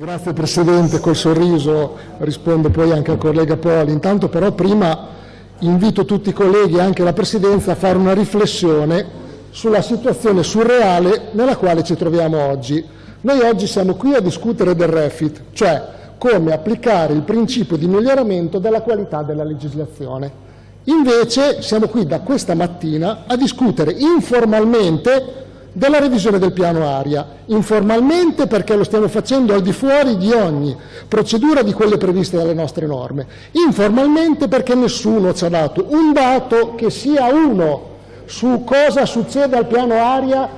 Grazie Presidente, col sorriso rispondo poi anche al collega Poli. Intanto però prima invito tutti i colleghi e anche la Presidenza a fare una riflessione sulla situazione surreale nella quale ci troviamo oggi. Noi oggi siamo qui a discutere del refit, cioè come applicare il principio di miglioramento della qualità della legislazione. Invece siamo qui da questa mattina a discutere informalmente della revisione del piano aria, informalmente perché lo stiamo facendo al di fuori di ogni procedura di quelle previste dalle nostre norme, informalmente perché nessuno ci ha dato un dato che sia uno su cosa succede al piano aria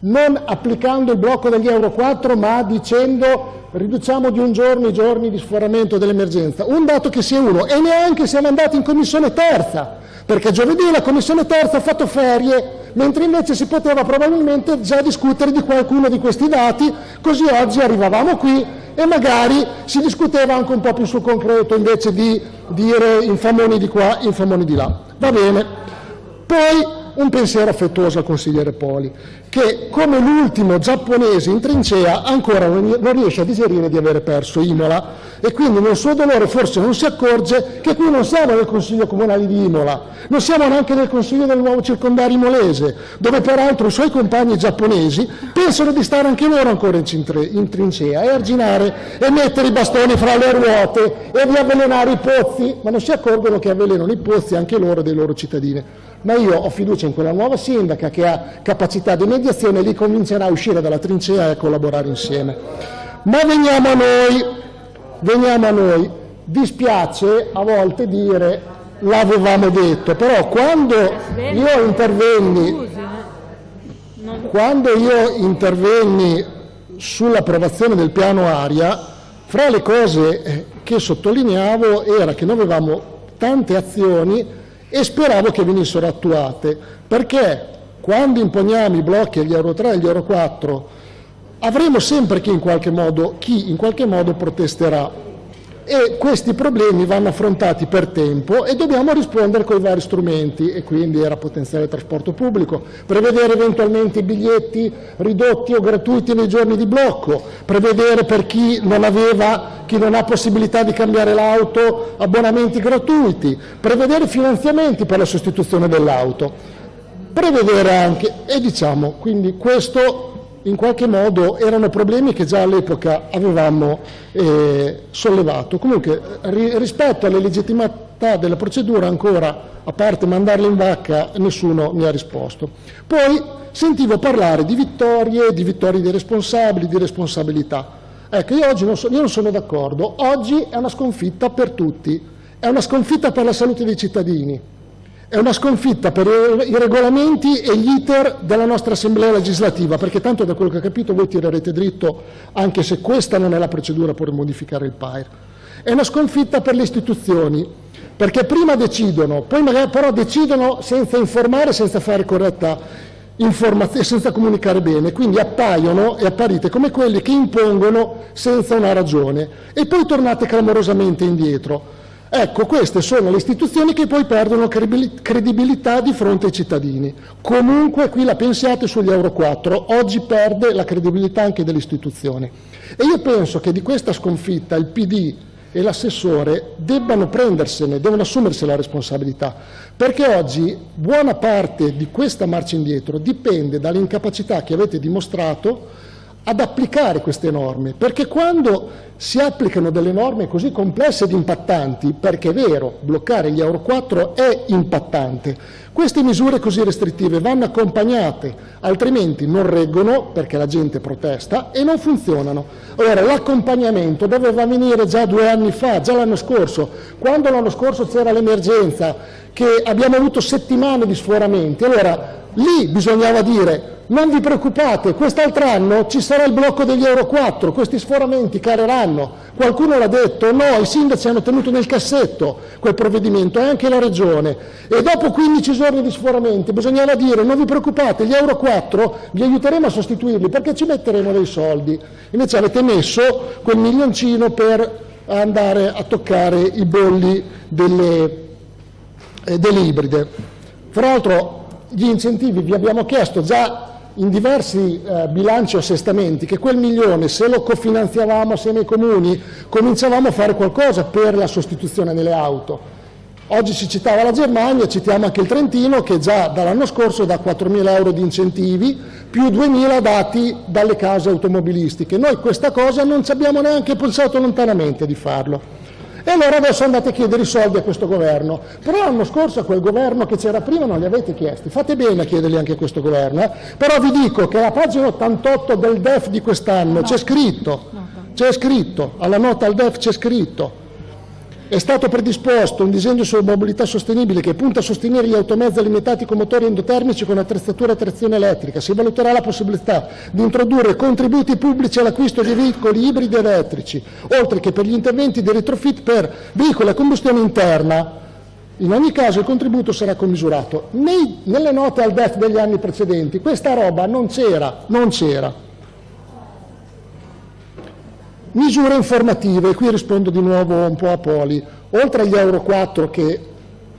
non applicando il blocco degli Euro 4 ma dicendo riduciamo di un giorno i giorni di sforamento dell'emergenza, un dato che sia uno. E neanche siamo andati in commissione terza perché giovedì la commissione terza ha fatto ferie mentre invece si poteva probabilmente già discutere di qualcuno di questi dati, così oggi arrivavamo qui e magari si discuteva anche un po' più sul concreto invece di dire infamoni di qua, infamoni di là. Va bene. Poi un pensiero affettuoso al consigliere Poli, che come l'ultimo giapponese in trincea ancora non riesce a digerire di avere perso Imola. E quindi nel suo dolore forse non si accorge che qui non siamo nel Consiglio Comunale di Imola, non siamo neanche nel Consiglio del nuovo circondario imolese, dove peraltro i suoi compagni giapponesi pensano di stare anche loro ancora in trincea e arginare e mettere i bastoni fra le ruote e di avvelenare i pozzi, ma non si accorgono che avvelenano i pozzi anche loro dei loro cittadini ma io ho fiducia in quella nuova sindaca che ha capacità di mediazione e li convincerà a uscire dalla trincea e a collaborare insieme. Ma veniamo a noi, veniamo a noi. Dispiace a volte dire l'avevamo detto, però quando io intervenni, quando io intervenni sull'approvazione del piano aria, fra le cose che sottolineavo era che noi avevamo tante azioni e speravo che venissero attuate, perché quando imponiamo i blocchi agli Euro 3 e agli Euro 4 avremo sempre chi in qualche modo, chi in qualche modo protesterà e questi problemi vanno affrontati per tempo e dobbiamo rispondere con i vari strumenti e quindi era potenziare il trasporto pubblico, prevedere eventualmente biglietti ridotti o gratuiti nei giorni di blocco, prevedere per chi non, aveva, chi non ha possibilità di cambiare l'auto abbonamenti gratuiti, prevedere finanziamenti per la sostituzione dell'auto, prevedere anche, e diciamo, quindi questo in qualche modo erano problemi che già all'epoca avevamo eh, sollevato. Comunque ri, rispetto alle legittimità della procedura ancora, a parte mandarle in vacca, nessuno mi ha risposto. Poi sentivo parlare di vittorie, di vittorie dei responsabili, di responsabilità. Ecco, io oggi non, so, io non sono d'accordo. Oggi è una sconfitta per tutti, è una sconfitta per la salute dei cittadini, è una sconfitta per i regolamenti e gli iter della nostra Assemblea legislativa, perché tanto da quello che ho capito voi tirerete dritto anche se questa non è la procedura per modificare il PAIR. È una sconfitta per le istituzioni, perché prima decidono, poi magari però decidono senza informare, senza fare corretta informazione, senza comunicare bene, quindi appaiono e apparite come quelli che impongono senza una ragione e poi tornate clamorosamente indietro. Ecco, queste sono le istituzioni che poi perdono credibilità di fronte ai cittadini. Comunque qui la pensiate sugli Euro 4, oggi perde la credibilità anche delle istituzioni. E io penso che di questa sconfitta il PD e l'assessore debbano prendersene, devono assumersi la responsabilità, perché oggi buona parte di questa marcia indietro dipende dall'incapacità che avete dimostrato ad applicare queste norme, perché quando si applicano delle norme così complesse ed impattanti, perché è vero, bloccare gli Euro 4 è impattante, queste misure così restrittive vanno accompagnate, altrimenti non reggono perché la gente protesta e non funzionano. Ora, l'accompagnamento doveva venire già due anni fa, già l'anno scorso, quando l'anno scorso c'era l'emergenza, che abbiamo avuto settimane di sforamenti, allora lì bisognava dire non vi preoccupate, quest'altro anno ci sarà il blocco degli Euro 4, questi sforamenti caleranno. Qualcuno l'ha detto, no, i sindaci hanno tenuto nel cassetto quel provvedimento e anche la Regione. E dopo 15 giorni di sforamenti bisognava dire non vi preoccupate, gli Euro 4 vi aiuteremo a sostituirli perché ci metteremo dei soldi. Invece avete messo quel milioncino per andare a toccare i bolli delle, eh, delle ibride. Fra l'altro gli incentivi vi abbiamo chiesto già in diversi eh, bilanci o assestamenti che quel milione, se lo cofinanziavamo assieme ai comuni, cominciavamo a fare qualcosa per la sostituzione delle auto. Oggi si citava la Germania, citiamo anche il Trentino che già dall'anno scorso dà 4.000 euro di incentivi più 2.000 dati dalle case automobilistiche. Noi questa cosa non ci abbiamo neanche pensato lontanamente di farlo. Allora adesso andate a chiedere i soldi a questo governo. Però l'anno scorso a quel governo che c'era prima non li avete chiesti. Fate bene a chiederli anche a questo governo. Eh? Però vi dico che alla pagina 88 del DEF di quest'anno c'è scritto, c'è scritto, alla nota al DEF c'è scritto, è stato predisposto un disegno sulla mobilità sostenibile che punta a sostenere gli automezzi alimentati con motori endotermici con attrezzatura a trazione elettrica. Si valuterà la possibilità di introdurre contributi pubblici all'acquisto di veicoli ibridi elettrici, oltre che per gli interventi di retrofit per veicoli a combustione interna. In ogni caso il contributo sarà commisurato. Nei, nelle note al DEF degli anni precedenti questa roba non c'era, non c'era. Misure informative, qui rispondo di nuovo un po' a Poli, oltre agli Euro 4 che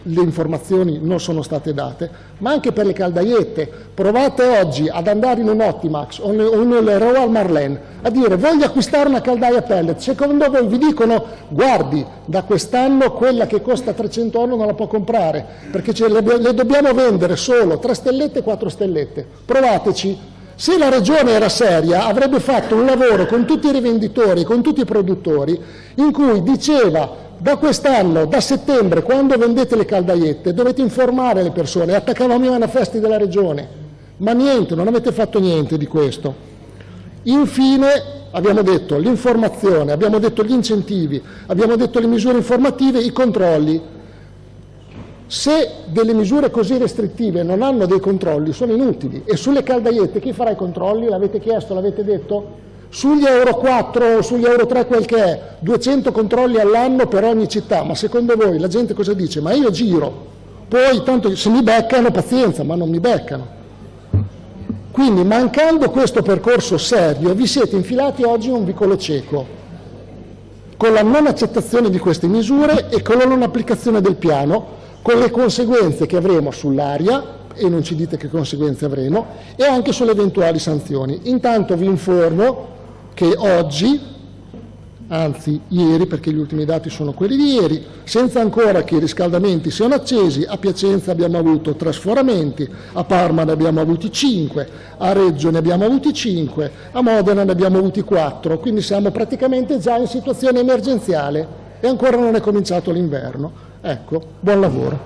le informazioni non sono state date, ma anche per le caldaiette. Provate oggi ad andare in un Optimax o nel Royal Marlene a dire voglio acquistare una caldaia pellet, secondo voi vi dicono guardi da quest'anno quella che costa 300 euro non la può comprare perché le, le dobbiamo vendere solo 3 stellette e 4 stellette. Provateci, se la Regione era seria avrebbe fatto un lavoro con tutti i rivenditori, con tutti i produttori, in cui diceva da quest'anno, da settembre, quando vendete le caldaiette, dovete informare le persone, attaccavamo i manifesti della Regione, ma niente, non avete fatto niente di questo. Infine abbiamo detto l'informazione, abbiamo detto gli incentivi, abbiamo detto le misure informative, i controlli. Se delle misure così restrittive non hanno dei controlli, sono inutili. E sulle caldaiette chi farà i controlli? L'avete chiesto, l'avete detto? Sugli Euro 4 o sugli Euro 3 quel che è, 200 controlli all'anno per ogni città, ma secondo voi la gente cosa dice? Ma io giro, poi tanto se mi beccano pazienza, ma non mi beccano. Quindi mancando questo percorso serio vi siete infilati oggi in un vicolo cieco, con la non accettazione di queste misure e con la non applicazione del piano, con le conseguenze che avremo sull'aria, e non ci dite che conseguenze avremo, e anche sulle eventuali sanzioni. Intanto vi informo che oggi, anzi ieri, perché gli ultimi dati sono quelli di ieri, senza ancora che i riscaldamenti siano accesi, a Piacenza abbiamo avuto tre sforamenti, a Parma ne abbiamo avuti cinque, a Reggio ne abbiamo avuti cinque, a Modena ne abbiamo avuti quattro, quindi siamo praticamente già in situazione emergenziale e ancora non è cominciato l'inverno. Ecco, buon lavoro.